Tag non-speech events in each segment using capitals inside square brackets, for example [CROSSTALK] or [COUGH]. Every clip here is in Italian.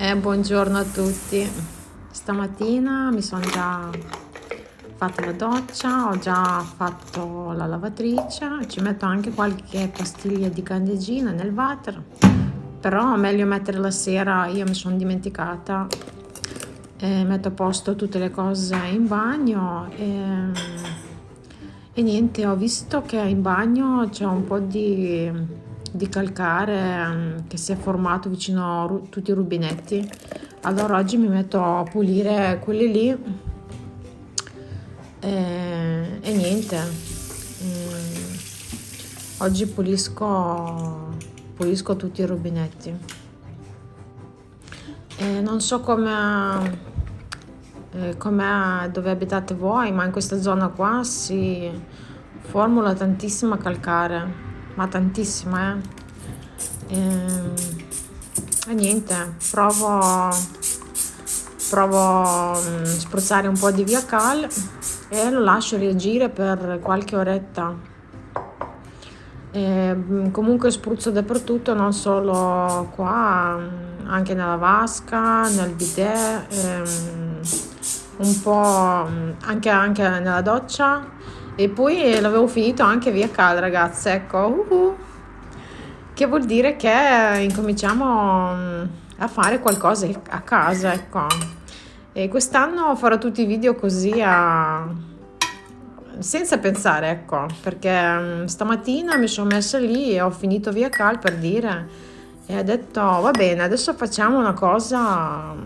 Eh, buongiorno a tutti. Stamattina mi sono già fatta la doccia, ho già fatto la lavatrice, ci metto anche qualche pastiglia di candeggina nel water, però meglio mettere la sera, io mi sono dimenticata, e metto a posto tutte le cose in bagno e, e niente, ho visto che in bagno c'è un po' di, di calcare che si è formato vicino a tutti i rubinetti, allora oggi mi metto a pulire quelli lì. E, e niente. Mm, oggi pulisco pulisco tutti i rubinetti. E non so come eh, come dove abitate voi ma in questa zona qua si formula tantissima calcare ma tantissima eh e, e niente provo provo a mm, spruzzare un po' di via cal e lo lascio reagire per qualche oretta. E mm, comunque spruzzo dappertutto, non solo qua, mm, anche nella vasca, nel bidet, ehm, un po' mm, anche, anche, nella doccia e poi l'avevo finito anche via cal ragazze, ecco, uh -huh. che vuol dire che incominciamo a fare qualcosa a casa, ecco. E quest'anno farò tutti i video così a... senza pensare, ecco, perché mm, stamattina mi sono messa lì e ho finito via cal per dire e ho detto va bene, adesso facciamo una cosa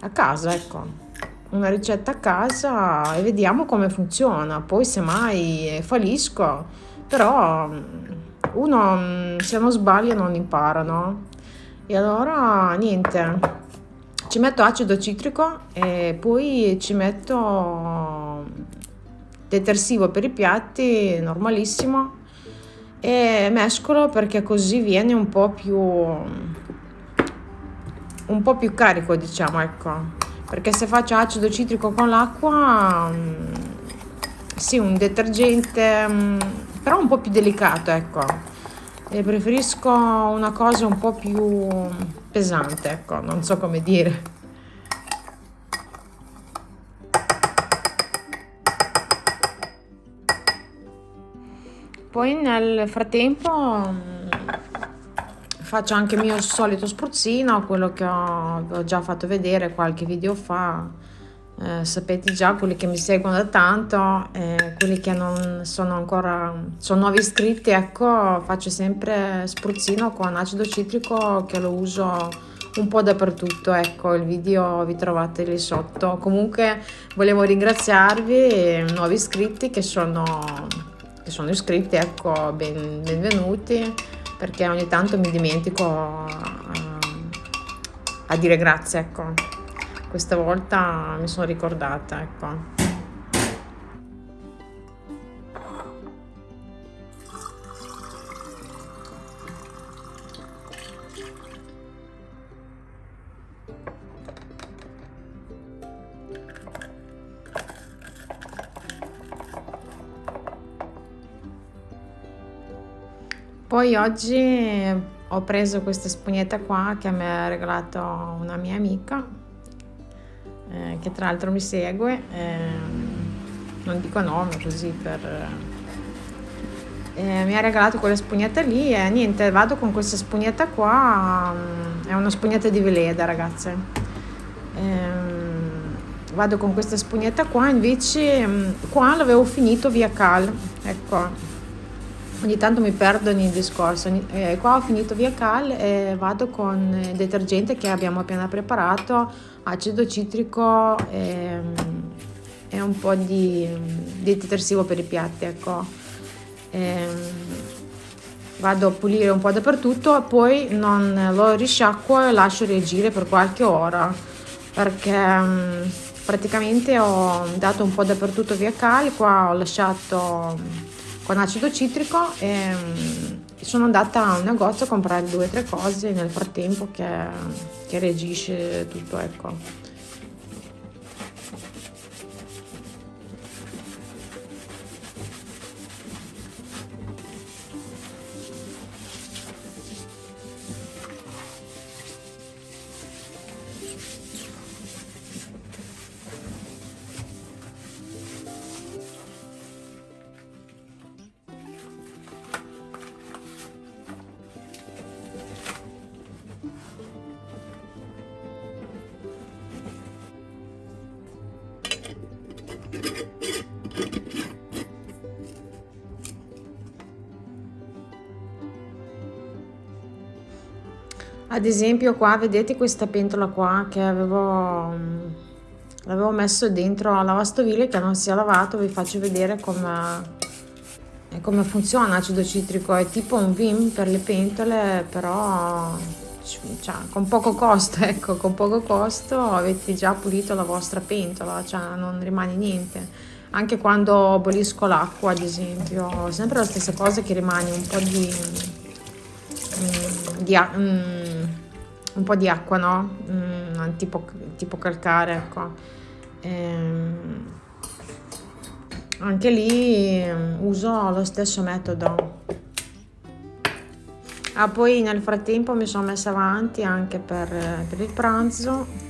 a casa, ecco, una ricetta a casa e vediamo come funziona, poi semmai fallisco, però mm, uno mm, se non sbaglia non impara, no? E allora niente, ci metto acido citrico e poi ci metto detersivo per i piatti normalissimo e mescolo perché così viene un po' più un po' più carico diciamo ecco perché se faccio acido citrico con l'acqua mm, sì un detergente mm, però un po' più delicato ecco e preferisco una cosa un po' più pesante, ecco, non so come dire. Poi nel frattempo mm, faccio anche il mio solito spruzzino, quello che ho, ho già fatto vedere qualche video fa. Eh, sapete già quelli che mi seguono da tanto eh, quelli che non sono ancora sono nuovi iscritti ecco faccio sempre spruzzino con acido citrico che lo uso un po' dappertutto ecco il video vi trovate lì sotto. Comunque volevo ringraziarvi nuovi iscritti che sono che sono iscritti ecco ben, benvenuti perché ogni tanto mi dimentico a, a dire grazie ecco questa volta mi sono ricordata, ecco. Poi oggi ho preso questa spugnetta qua che mi ha regalato una mia amica eh, che tra l'altro mi segue, eh, non dico nome così per... Eh, mi ha regalato quella spugnetta lì e niente, vado con questa spugnetta qua, è una spugnetta di Veleda ragazze. Ehm, vado con questa spugnetta qua, invece mm, qua l'avevo finito via cal, ecco, ogni tanto mi perdo nei discorsi. Eh, qua ho finito via cal e vado con il detergente che abbiamo appena preparato, acido citrico e, e un po' di, di, detersivo per i piatti. Ecco. E, ehm, vado a pulire un po' dappertutto, poi non lo risciacquo e lascio reagire per qualche ora perché mm, praticamente ho dato un po' dappertutto via cal, qua ho lasciato con acido citrico e mm, sono andata a un negozio a comprare due o tre cose nel frattempo che, che reagisce tutto ecco ad esempio qua vedete questa pentola qua che avevo l'avevo messo dentro la lavastoviglie che non si è lavato. Vi faccio vedere come come funziona acido citrico. È tipo un Vim per le pentole però cioè, con poco costo [LAUGHS] ecco con poco costo avete già pulito la vostra pentola cioè non rimane niente. Anche quando bolisco l'acqua ad esempio sempre la stessa cosa che rimane un po' di, mm, di mm, un po' di acqua no? Mm, tipo, tipo calcare ecco. Ehm, anche lì mm, uso lo stesso metodo. Ah, poi nel frattempo mi sono messa avanti anche per, per il pranzo.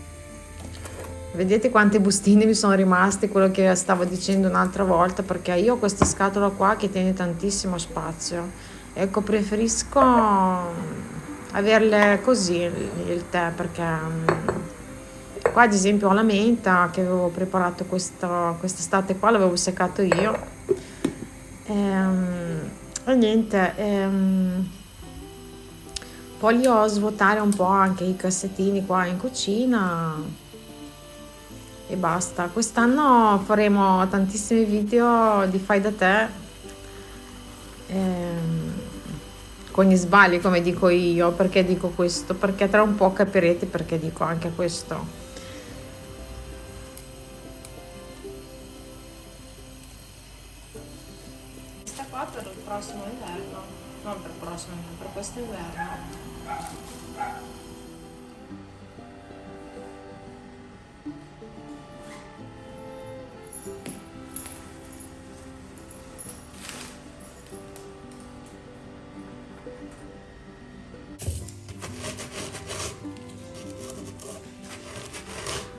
Vedete quante bustine mi sono rimaste quello che stavo dicendo un'altra volta perché io ho questa scatola qua che tiene tantissimo spazio. Ecco preferisco averle così il tè perché mm, qua ad esempio ho la menta che avevo preparato quest'estate qua l'avevo seccato io. E, ehm, e niente ehm, voglio svuotare un po' anche i cassettini qua in cucina e basta. Quest'anno faremo tantissimi video di fai da te ehm, con gli sbagli come dico io perché dico questo? Perché tra un po' capirete perché dico anche questo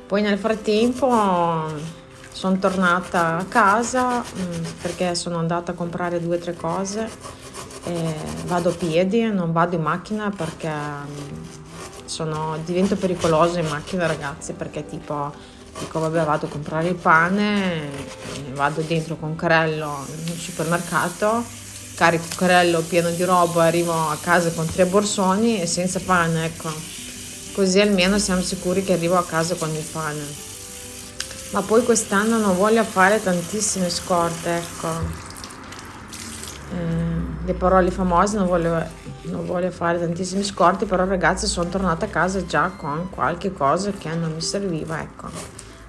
Poi nel frattempo sono tornata a casa mm, perché sono andata a comprare due o tre cose vado a piedi, non vado in macchina perché mm, sono, divento pericoloso in macchina ragazzi perché tipo dico vabbè vado a comprare il pane, vado dentro con carello in supermercato, carico carello pieno di roba, arrivo a casa con tre borsoni e senza pane, ecco. Così almeno siamo sicuri che arrivo a casa con il pane. Ma poi quest'anno non voglio fare tantissime scorte ecco. Eh, le parole famose non voglio, non voglio fare tantissime scorte però ragazzi sono tornata a casa già con qualche cosa che non mi serviva ecco.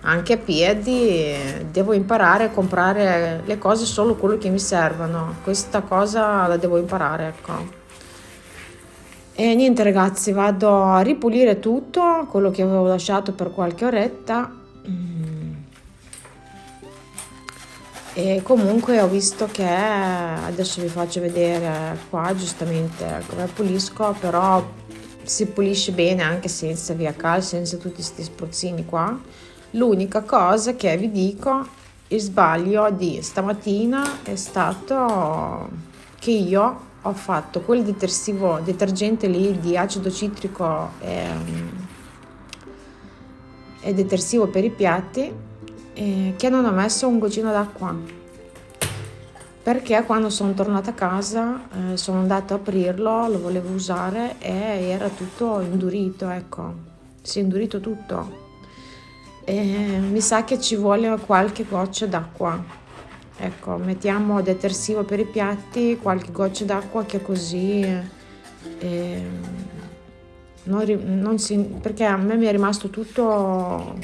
Anche a piedi devo imparare a comprare le cose solo quello che mi servono. Questa cosa la devo imparare ecco e niente ragazzi vado a ripulire tutto quello che avevo lasciato per qualche oretta. E comunque ho visto che adesso vi faccio vedere qua giustamente come pulisco però si pulisce bene anche senza via cal senza tutti questi spruzzini qua. L'unica cosa che vi dico il sbaglio di stamattina è stato che io ho fatto quel detersivo detergente lì di acido citrico e, e detersivo per i piatti eh, che non ho messo un goccino d'acqua perché quando sono tornata a casa eh, sono andata a aprirlo, lo volevo usare e era tutto indurito, ecco, si è indurito tutto. E mi sa che ci vuole qualche goccia d'acqua. Ecco, mettiamo detersivo per i piatti, qualche goccia d'acqua che così... Eh, non, non si, perché a me mi è rimasto tutto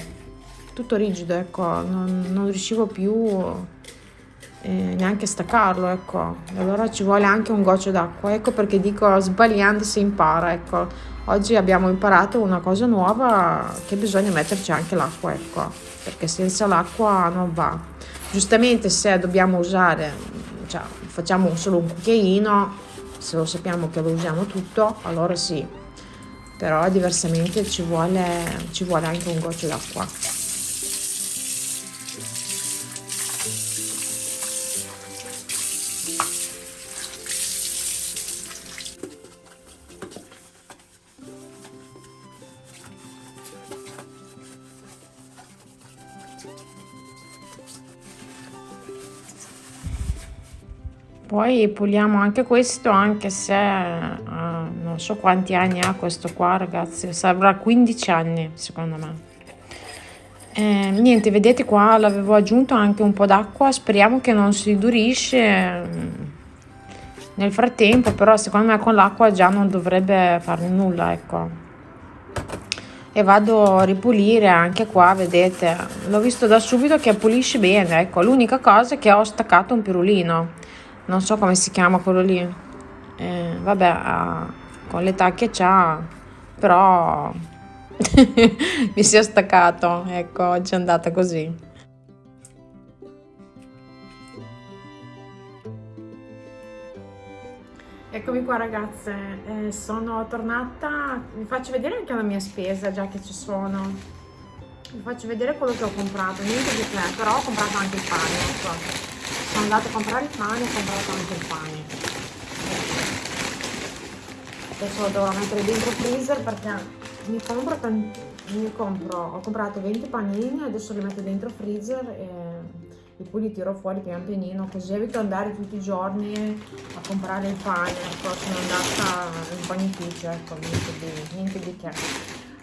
tutto rigido, ecco, non, non riuscivo più eh, neanche staccarlo, ecco. Allora ci vuole anche un goccio d'acqua, ecco perché dico sbagliando si impara, ecco. Oggi abbiamo imparato una cosa nuova che bisogna metterci anche l'acqua, ecco, perché senza l'acqua non va. Giustamente se dobbiamo usare, cioè facciamo solo un cucchiaino, se lo sappiamo che lo usiamo tutto, allora sì, però diversamente ci vuole, ci vuole anche un goccio d'acqua. Poi puliamo anche questo anche se uh, non so quanti anni ha questo qua ragazzi. Avrà 15 anni secondo me. Eh, niente vedete qua l'avevo aggiunto anche un po' d'acqua. Speriamo che non si durisce mm, nel frattempo però secondo me con l'acqua già non dovrebbe fare nulla ecco. E vado a ripulire anche qua vedete. L'ho visto da subito che pulisce bene ecco. L'unica cosa è che ho staccato un pirulino non so come si chiama quello lì. Eh, vabbè ah, con l'età che c'ha però [LAUGHS] mi si è staccato. Ecco oggi è andata così. Eccomi qua ragazze, eh, sono tornata, vi faccio vedere anche la mia spesa già che ci sono. Vi faccio vedere quello che ho comprato, niente di che, però ho comprato anche il pane, ecco. Sono andata a comprare il pane e ho comprato anche il pane. Adesso lo dovrò mettere dentro il freezer perché mi compro, mi compro, ho comprato 20 panini, adesso li metto dentro il freezer e e poi li tiro fuori pian pianino così evito andare tutti i giorni a comprare il pane ecco sono andata in panificio ecco niente di, niente di che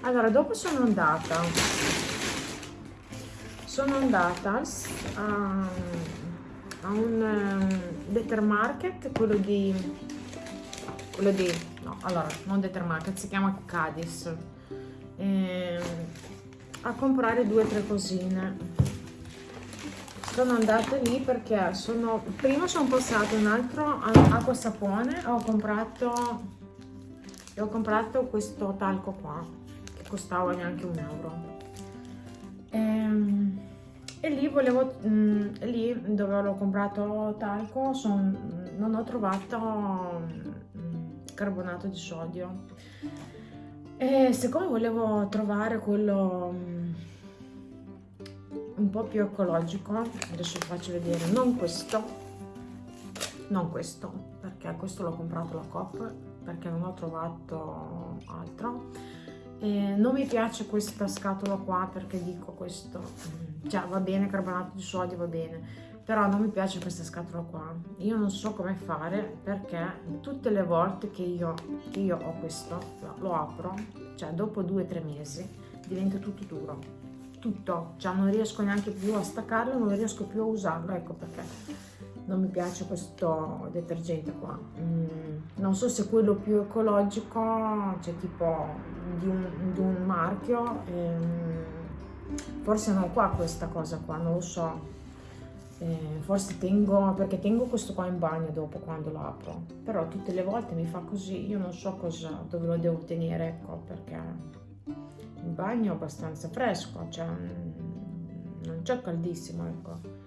allora dopo sono andata sono andata a, a un um, Determarket quello di quello di no allora non Determarket si chiama Cadis eh, a comprare due o tre cosine. Sono andata lì perché sono prima sono passato un altro acqua sapone ho comprato ho comprato questo talco qua che costava neanche un euro. E, ehm, e lì volevo mh, mm, lì dove l'ho comprato talco son, non ho trovato mh, mm, carbonato di sodio. E siccome volevo trovare quello mh, mm, un po' più ecologico adesso vi faccio vedere non questo non questo perché questo l'ho comprato la Coop perché non ho trovato altro. E non mi piace questa scatola qua perché dico questo cioè va bene carbonato di sodio va bene però non mi piace questa scatola qua. Io non so come fare perché tutte le volte che io, che io ho questo lo apro cioè dopo due o tre mesi diventa tutto duro. Tutto, cioè non riesco neanche più a staccarlo, non riesco più a usarlo, ecco perché non mi piace questo detergente qua. Mm, non so se quello più ecologico, cioè tipo di un, di un marchio, ehm, forse non è qua questa cosa qua, non lo so. Eh, forse tengo, perché tengo questo qua in bagno dopo quando lo apro, però tutte le volte mi fa così, io non so cosa, dove lo devo tenere, ecco perché il bagno è abbastanza fresco, cioè mm, non c'è caldissimo, ecco.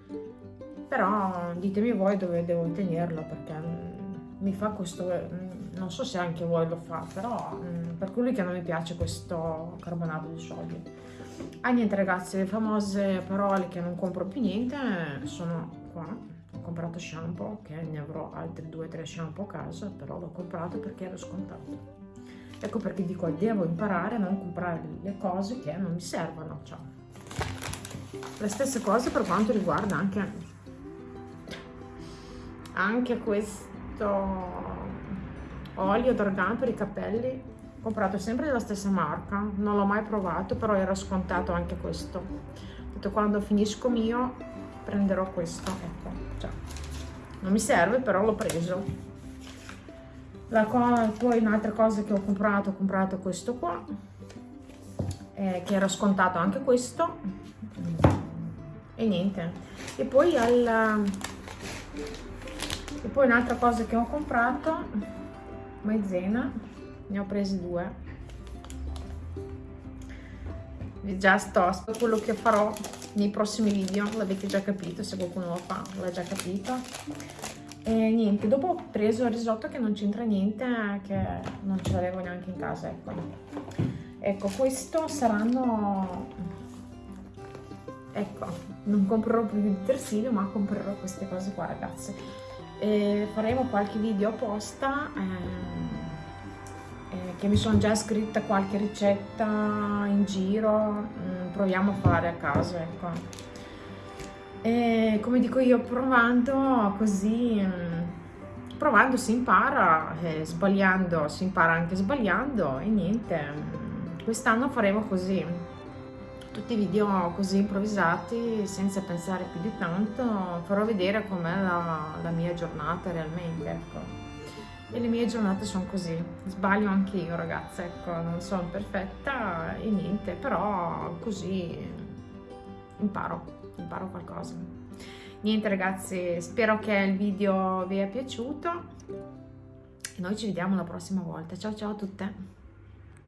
Però ditemi voi dove devo tenerlo perché mm, mi fa questo, mm, non so se anche voi lo fa, però per quelli che non mi piace questo carbonato di sodio. Ah niente ragazzi, le famose parole che non compro più niente sono qua. Ho comprato shampoo, che ne avrò altri 2-3 shampoo a casa, però l'ho comprato perché era scontato. Ecco perché dico, devo imparare a non comprare le cose che non mi servono. Cioè. Le stesse cose per quanto riguarda anche, anche questo olio d'organo per i capelli comprato sempre della stessa marca non l'ho mai provato però era scontato anche questo. Detto quando finisco mio prenderò questo ecco cioè, non mi serve però l'ho preso. La poi un'altra cosa che ho comprato ho comprato questo qua eh, che era scontato anche questo. E niente. E poi al e poi un'altra cosa che ho comprato maizena ne ho presi due già sto quello che farò nei prossimi video l'avete già capito se qualcuno lo fa l'ha già capito e niente, dopo ho preso il risotto che non c'entra niente, che non ce l'avevo neanche in casa, ecco. Ecco, questo saranno... Ecco, non comprerò più il detersivo, ma comprerò queste cose qua, ragazze. E faremo qualche video apposta, eh, che mi sono già scritta qualche ricetta in giro, mm, proviamo a fare a caso, ecco. E come dico io provando così mm, provando si impara, eh, sbagliando si impara anche sbagliando e niente, mm, quest'anno faremo così, tutti video così improvvisati senza pensare più di tanto, farò vedere com'è la, la mia giornata realmente, ecco e le mie giornate sono così, sbaglio anche io ragazza, ecco, non sono perfetta e niente, però così imparo, imparo qualcosa. Niente ragazzi, spero che il video vi è piaciuto e noi ci vediamo la prossima volta. Ciao ciao a tutte!